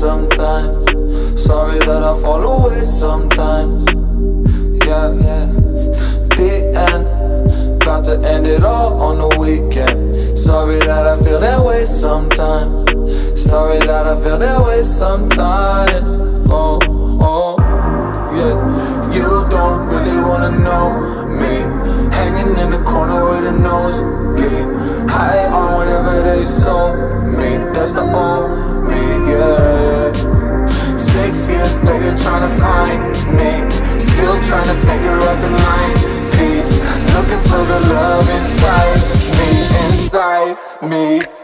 sometimes. Sorry that I fall away sometimes. Yeah, yeah. The end. Got to end it all on the weekend. Sorry that I feel that way sometimes. Sorry that I feel that way sometimes. Oh, oh Yeah. You don't really wanna know me. Hanging in the corner with a nose bleed High on whatever they sold me. That's the trying to figure out the line Peace Looking for the love inside me Inside me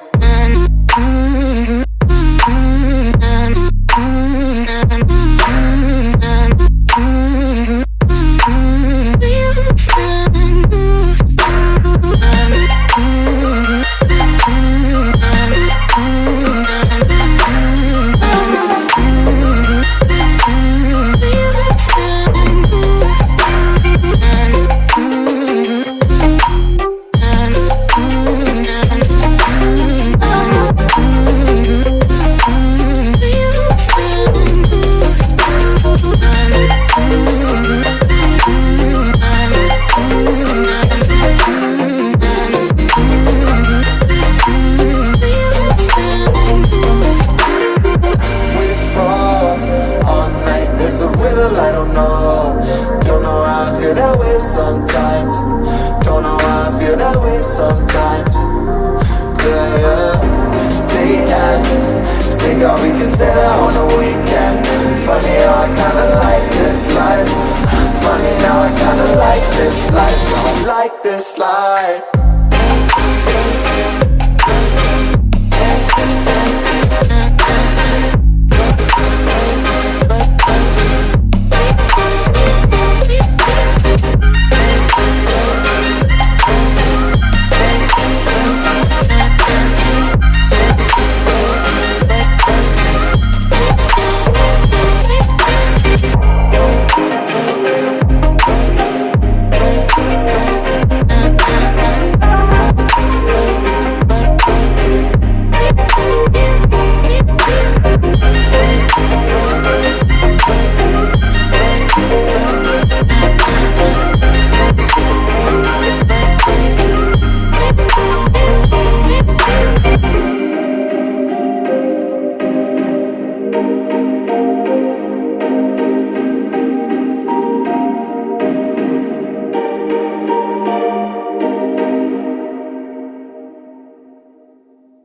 sometimes. Don't know how I feel that way sometimes. Yeah, yeah. The end. Think all we can say that on the weekend. Funny how I kinda like this life. Funny how I kinda like this life. Don't like this life.